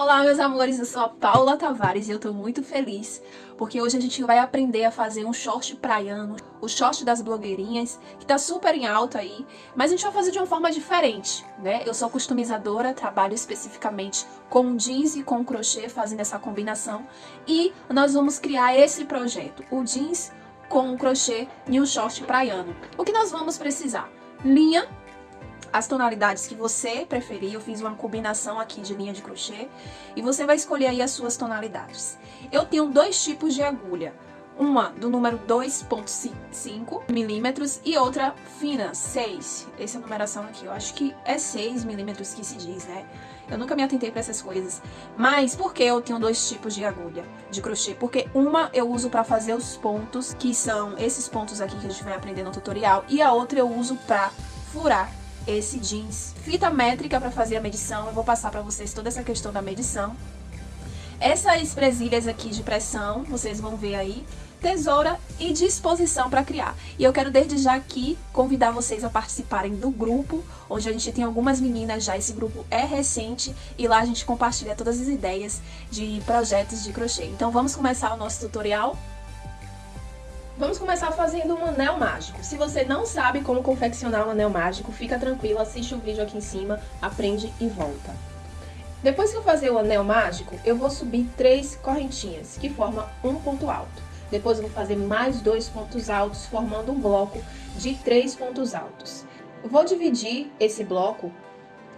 Olá, meus amores, eu sou a Paula Tavares e eu tô muito feliz porque hoje a gente vai aprender a fazer um short praiano, o short das blogueirinhas, que tá super em alta aí, mas a gente vai fazer de uma forma diferente, né? Eu sou customizadora, trabalho especificamente com jeans e com crochê, fazendo essa combinação, e nós vamos criar esse projeto, o jeans com o crochê e o short praiano. O que nós vamos precisar? Linha as tonalidades que você preferir. Eu fiz uma combinação aqui de linha de crochê e você vai escolher aí as suas tonalidades. Eu tenho dois tipos de agulha. Uma do número 2.5 milímetros e outra fina, 6. Essa numeração aqui, eu acho que é 6 milímetros que se diz, né? Eu nunca me atentei para essas coisas. Mas por que eu tenho dois tipos de agulha de crochê? Porque uma eu uso para fazer os pontos, que são esses pontos aqui que a gente vai aprender no tutorial, e a outra eu uso para furar esse jeans. Fita métrica para fazer a medição, eu vou passar para vocês toda essa questão da medição. Essas presilhas aqui de pressão, vocês vão ver aí, tesoura e disposição para criar. E eu quero desde já aqui convidar vocês a participarem do grupo, onde a gente tem algumas meninas já, esse grupo é recente e lá a gente compartilha todas as ideias de projetos de crochê. Então vamos começar o nosso tutorial? Vamos começar fazendo um anel mágico. Se você não sabe como confeccionar um anel mágico, fica tranquilo, assiste o vídeo aqui em cima, aprende e volta. Depois que eu fazer o anel mágico, eu vou subir três correntinhas, que formam um ponto alto. Depois eu vou fazer mais dois pontos altos, formando um bloco de três pontos altos. Vou dividir esse bloco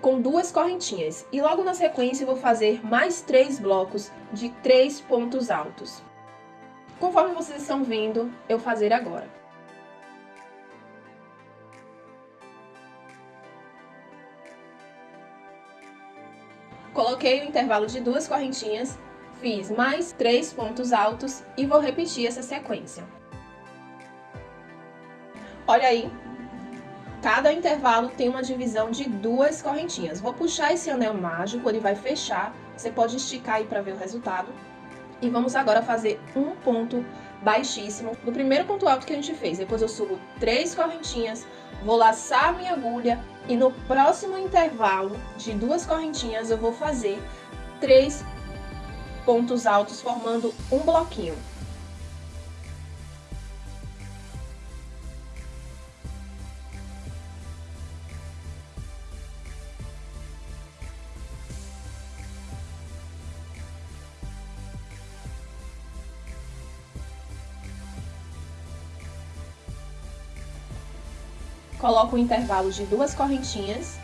com duas correntinhas e logo na sequência eu vou fazer mais três blocos de três pontos altos conforme vocês estão vendo eu fazer agora. Coloquei o intervalo de duas correntinhas, fiz mais três pontos altos e vou repetir essa sequência. Olha aí, cada intervalo tem uma divisão de duas correntinhas. Vou puxar esse anel mágico, ele vai fechar, você pode esticar aí para ver o resultado. E vamos agora fazer um ponto baixíssimo do primeiro ponto alto que a gente fez. Depois eu subo três correntinhas, vou laçar minha agulha e no próximo intervalo de duas correntinhas eu vou fazer três pontos altos formando um bloquinho. Coloco o intervalo de duas correntinhas,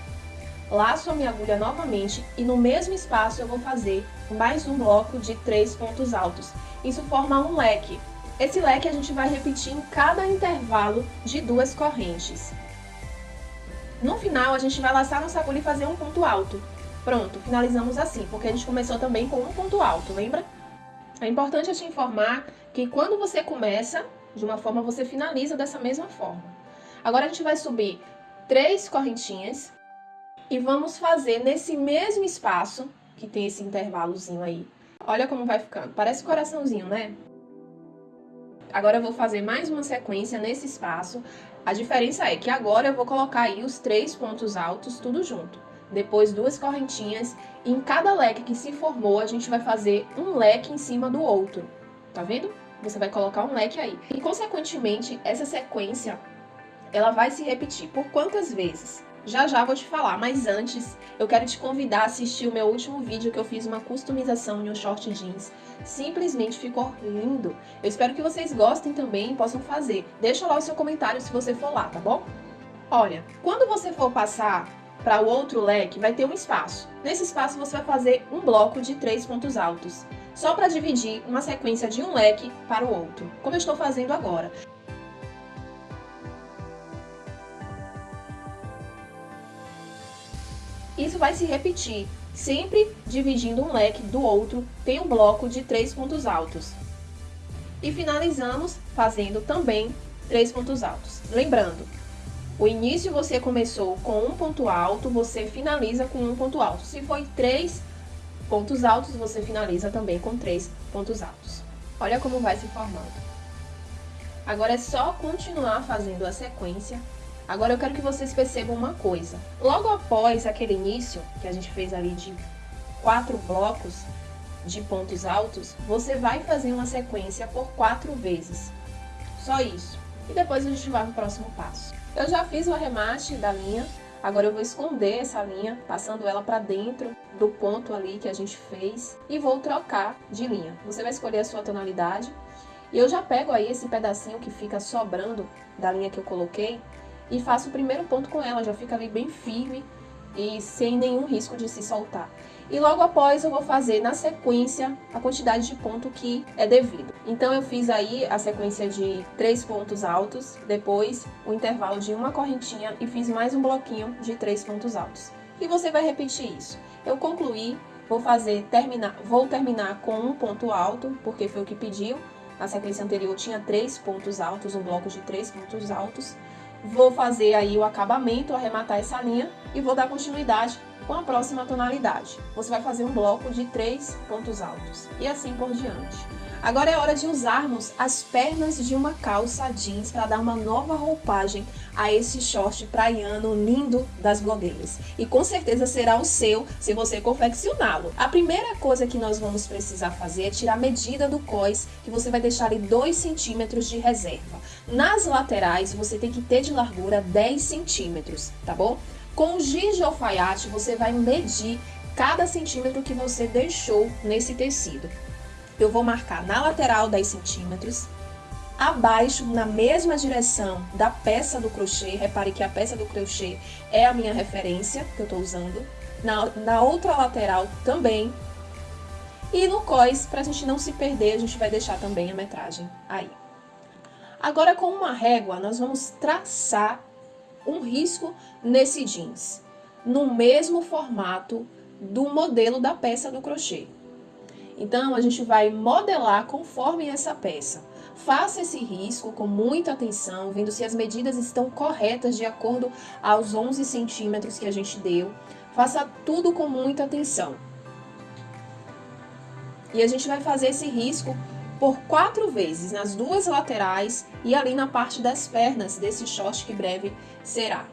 laço a minha agulha novamente e no mesmo espaço eu vou fazer mais um bloco de três pontos altos. Isso forma um leque. Esse leque a gente vai repetir em cada intervalo de duas correntes. No final, a gente vai laçar nossa agulha e fazer um ponto alto. Pronto, finalizamos assim, porque a gente começou também com um ponto alto, lembra? É importante eu te informar que quando você começa de uma forma, você finaliza dessa mesma forma. Agora a gente vai subir três correntinhas e vamos fazer nesse mesmo espaço, que tem esse intervalozinho aí. Olha como vai ficando, parece coraçãozinho, né? Agora eu vou fazer mais uma sequência nesse espaço. A diferença é que agora eu vou colocar aí os três pontos altos tudo junto. Depois duas correntinhas e em cada leque que se formou a gente vai fazer um leque em cima do outro. Tá vendo? Você vai colocar um leque aí. E consequentemente essa sequência ela vai se repetir. Por quantas vezes? Já já vou te falar, mas antes eu quero te convidar a assistir o meu último vídeo que eu fiz uma customização em um short jeans. Simplesmente ficou lindo. Eu espero que vocês gostem também e possam fazer. Deixa lá o seu comentário se você for lá, tá bom? Olha, quando você for passar para o outro leque, vai ter um espaço. Nesse espaço você vai fazer um bloco de três pontos altos, só para dividir uma sequência de um leque para o outro, como eu estou fazendo agora. Isso vai se repetir, sempre dividindo um leque do outro, tem um bloco de três pontos altos. E finalizamos fazendo também três pontos altos. Lembrando, o início você começou com um ponto alto, você finaliza com um ponto alto. Se foi três pontos altos, você finaliza também com três pontos altos. Olha como vai se formando. Agora é só continuar fazendo a sequência Agora eu quero que vocês percebam uma coisa. Logo após aquele início que a gente fez ali de quatro blocos de pontos altos, você vai fazer uma sequência por quatro vezes. Só isso. E depois a gente vai no próximo passo. Eu já fiz o arremate da linha, agora eu vou esconder essa linha, passando ela para dentro do ponto ali que a gente fez e vou trocar de linha. Você vai escolher a sua tonalidade e eu já pego aí esse pedacinho que fica sobrando da linha que eu coloquei e faço o primeiro ponto com ela, já fica ali bem firme e sem nenhum risco de se soltar. E logo após eu vou fazer na sequência a quantidade de ponto que é devido. Então eu fiz aí a sequência de três pontos altos, depois o intervalo de uma correntinha e fiz mais um bloquinho de três pontos altos. E você vai repetir isso. Eu concluí, vou fazer terminar, vou terminar com um ponto alto, porque foi o que pediu. Na sequência anterior tinha três pontos altos, um bloco de três pontos altos. Vou fazer aí o acabamento, arrematar essa linha e vou dar continuidade com a próxima tonalidade. Você vai fazer um bloco de três pontos altos e assim por diante. Agora é hora de usarmos as pernas de uma calça jeans para dar uma nova roupagem a esse short praiano lindo das blogueiras. E com certeza será o seu se você confeccioná-lo. A primeira coisa que nós vamos precisar fazer é tirar a medida do cós, que você vai deixar ali 2 centímetros de reserva. Nas laterais, você tem que ter de largura 10 centímetros, tá bom? Com o giz de alfaiate, você vai medir cada centímetro que você deixou nesse tecido eu vou marcar na lateral 10 centímetros, abaixo, na mesma direção da peça do crochê, repare que a peça do crochê é a minha referência que eu estou usando, na, na outra lateral também, e no cós, para a gente não se perder, a gente vai deixar também a metragem aí. Agora, com uma régua, nós vamos traçar um risco nesse jeans, no mesmo formato do modelo da peça do crochê. Então, a gente vai modelar conforme essa peça. Faça esse risco com muita atenção, vendo se as medidas estão corretas de acordo aos 11 centímetros que a gente deu. Faça tudo com muita atenção. E a gente vai fazer esse risco por quatro vezes, nas duas laterais e ali na parte das pernas desse short que breve será.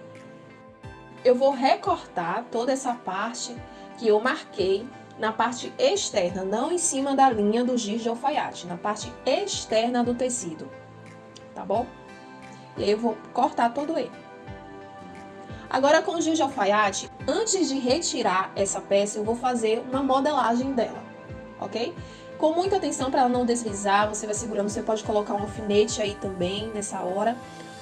Eu vou recortar toda essa parte que eu marquei na parte externa, não em cima da linha do giz de alfaiate, na parte externa do tecido, tá bom? E aí eu vou cortar todo ele. Agora com o giz de alfaiate, antes de retirar essa peça, eu vou fazer uma modelagem dela, ok? Com muita atenção para ela não deslizar, você vai segurando, você pode colocar um alfinete aí também nessa hora.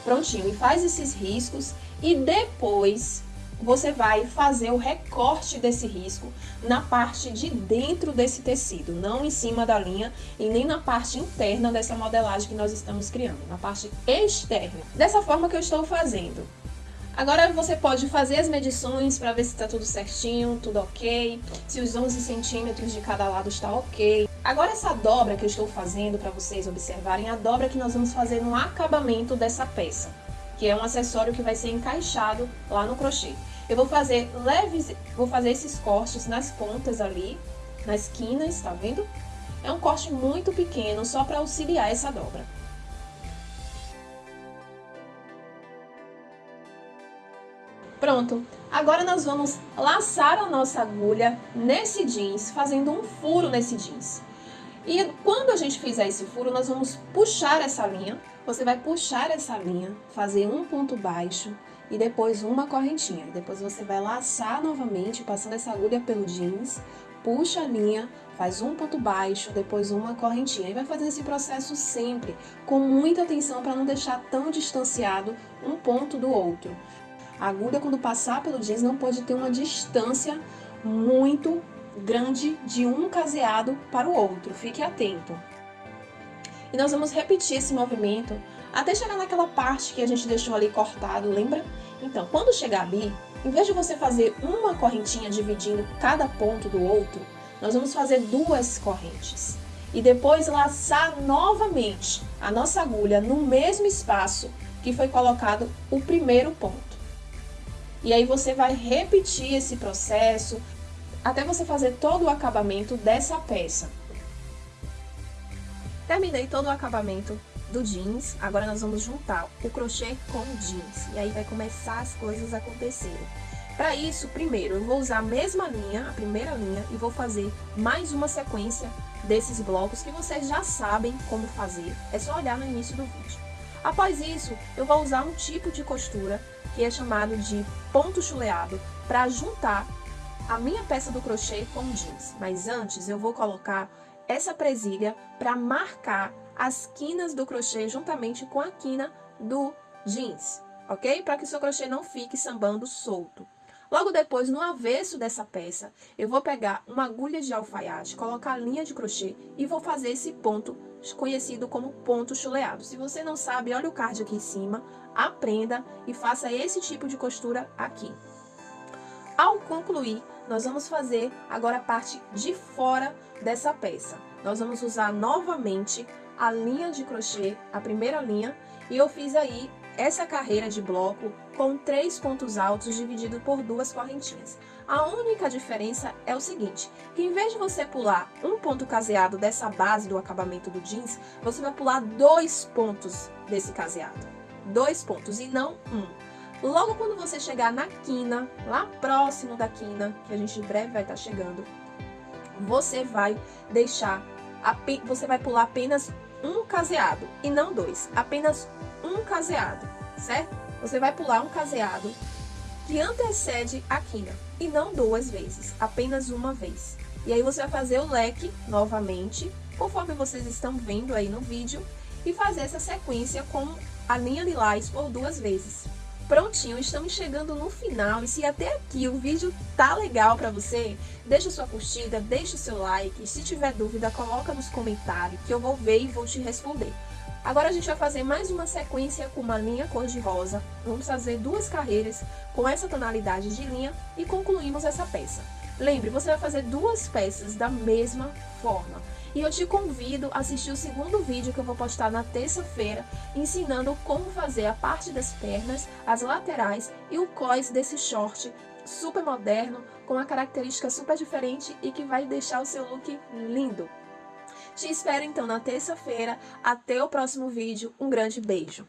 Prontinho, e faz esses riscos e depois você vai fazer o recorte desse risco na parte de dentro desse tecido, não em cima da linha e nem na parte interna dessa modelagem que nós estamos criando, na parte externa. Dessa forma que eu estou fazendo. Agora você pode fazer as medições para ver se está tudo certinho, tudo ok, se os 11 centímetros de cada lado está ok. Agora essa dobra que eu estou fazendo para vocês observarem, a dobra que nós vamos fazer no acabamento dessa peça, que é um acessório que vai ser encaixado lá no crochê. Eu vou fazer leves, vou fazer esses cortes nas pontas ali, nas quinas, tá vendo? É um corte muito pequeno, só para auxiliar essa dobra. Pronto, agora nós vamos laçar a nossa agulha nesse jeans, fazendo um furo nesse jeans. E quando a gente fizer esse furo, nós vamos puxar essa linha. Você vai puxar essa linha, fazer um ponto baixo, e depois uma correntinha. Depois você vai laçar novamente, passando essa agulha pelo jeans, puxa a linha, faz um ponto baixo, depois uma correntinha. E vai fazer esse processo sempre, com muita atenção para não deixar tão distanciado um ponto do outro. A agulha, quando passar pelo jeans, não pode ter uma distância muito grande de um caseado para o outro. Fique atento. E nós vamos repetir esse movimento até chegar naquela parte que a gente deixou ali cortado, lembra? Então, quando chegar ali, em vez de você fazer uma correntinha dividindo cada ponto do outro, nós vamos fazer duas correntes. E depois laçar novamente a nossa agulha no mesmo espaço que foi colocado o primeiro ponto. E aí você vai repetir esse processo até você fazer todo o acabamento dessa peça. Terminei todo o acabamento do jeans, agora nós vamos juntar o crochê com o jeans. E aí vai começar as coisas a acontecerem. Para isso, primeiro, eu vou usar a mesma linha, a primeira linha, e vou fazer mais uma sequência desses blocos que vocês já sabem como fazer. É só olhar no início do vídeo. Após isso, eu vou usar um tipo de costura que é chamado de ponto chuleado para juntar a minha peça do crochê com o jeans. Mas antes, eu vou colocar essa presilha para marcar as quinas do crochê juntamente com a quina do jeans, ok? Para que o seu crochê não fique sambando solto. Logo depois, no avesso dessa peça, eu vou pegar uma agulha de alfaiate, colocar a linha de crochê e vou fazer esse ponto conhecido como ponto chuleado. Se você não sabe, olha o card aqui em cima, aprenda e faça esse tipo de costura aqui. Ao concluir, nós vamos fazer agora a parte de fora dessa peça. Nós vamos usar novamente a linha de crochê, a primeira linha, e eu fiz aí essa carreira de bloco com três pontos altos dividido por duas correntinhas. A única diferença é o seguinte, que em vez de você pular um ponto caseado dessa base do acabamento do jeans, você vai pular dois pontos desse caseado. Dois pontos e não um. Logo quando você chegar na quina, lá próximo da quina, que a gente em breve vai estar chegando, você vai deixar, você vai pular apenas um caseado e não dois, apenas caseado, certo? Você vai pular um caseado que antecede a quina e não duas vezes, apenas uma vez. E aí você vai fazer o leque novamente, conforme vocês estão vendo aí no vídeo, e fazer essa sequência com a linha lilás por duas vezes. Prontinho, estamos chegando no final e se até aqui o vídeo tá legal para você, deixa sua curtida, deixa o seu like, se tiver dúvida coloca nos comentários que eu vou ver e vou te responder. Agora a gente vai fazer mais uma sequência com uma linha cor-de-rosa. Vamos fazer duas carreiras com essa tonalidade de linha e concluímos essa peça. Lembre, você vai fazer duas peças da mesma forma. E eu te convido a assistir o segundo vídeo que eu vou postar na terça-feira, ensinando como fazer a parte das pernas, as laterais e o cós desse short super moderno, com uma característica super diferente e que vai deixar o seu look lindo. Te espero então na terça-feira. Até o próximo vídeo. Um grande beijo.